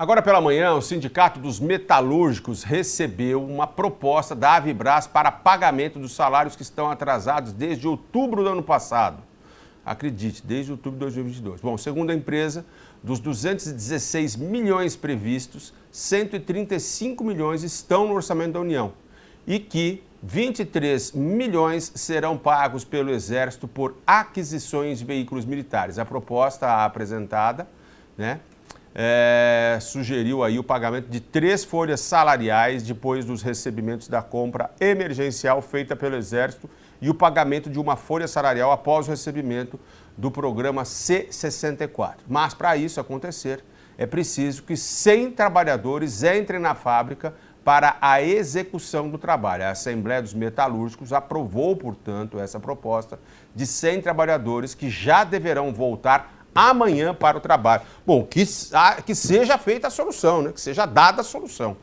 Agora pela manhã, o Sindicato dos Metalúrgicos recebeu uma proposta da Avibras para pagamento dos salários que estão atrasados desde outubro do ano passado. Acredite, desde outubro de 2022. Bom, segundo a empresa, dos 216 milhões previstos, 135 milhões estão no orçamento da União e que 23 milhões serão pagos pelo Exército por aquisições de veículos militares. A proposta apresentada, né, é, sugeriu aí o pagamento de três folhas salariais depois dos recebimentos da compra emergencial feita pelo Exército e o pagamento de uma folha salarial após o recebimento do programa C64. Mas para isso acontecer, é preciso que 100 trabalhadores entrem na fábrica para a execução do trabalho. A Assembleia dos Metalúrgicos aprovou, portanto, essa proposta de 100 trabalhadores que já deverão voltar amanhã para o trabalho. Bom, que, que seja feita a solução, né? que seja dada a solução.